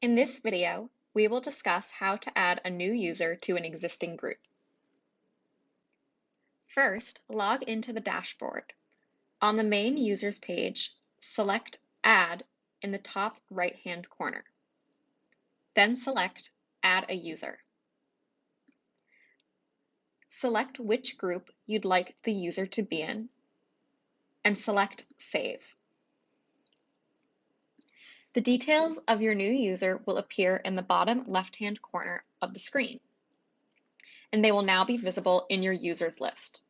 In this video, we will discuss how to add a new user to an existing group. First, log into the dashboard. On the main users page, select Add in the top right-hand corner. Then select Add a user. Select which group you'd like the user to be in, and select Save. The details of your new user will appear in the bottom left-hand corner of the screen, and they will now be visible in your users list.